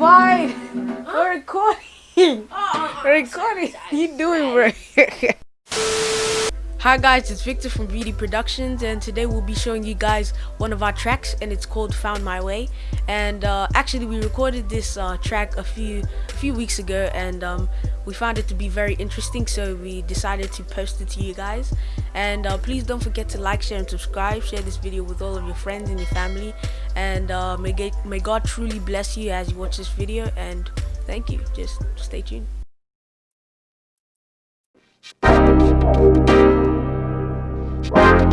Rewind. We're recording. We're recording. You doing, bro? Hi guys, it's Victor from Beauty Productions and today we'll be showing you guys one of our tracks and it's called Found My Way. And uh, actually we recorded this uh, track a few a few weeks ago and um, we found it to be very interesting so we decided to post it to you guys. And uh, please don't forget to like, share and subscribe, share this video with all of your friends and your family. And uh, may, may God truly bless you as you watch this video and thank you, just stay tuned.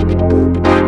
Thank